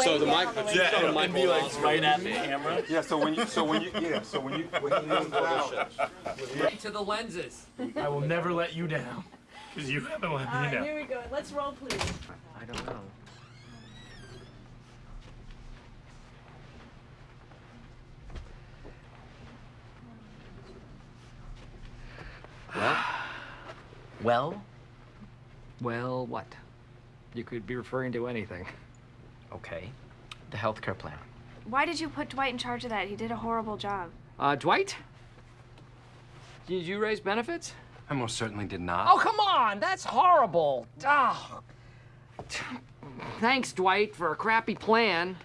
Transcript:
way So the down mic, the way yeah, down. the mic will also- right at the camera. Yeah, so when you, so when you, yeah, so when you, when you lean out. To the lenses. I will never let you down. Because you haven't let All me right, down. here we go. Let's roll, please. I don't know. Well, Well, what? You could be referring to anything. Okay. The healthcare plan. Why did you put Dwight in charge of that? He did a horrible job. Uh, Dwight? Did you raise benefits? I most certainly did not. Oh, come on! That's horrible! Oh. Thanks, Dwight, for a crappy plan.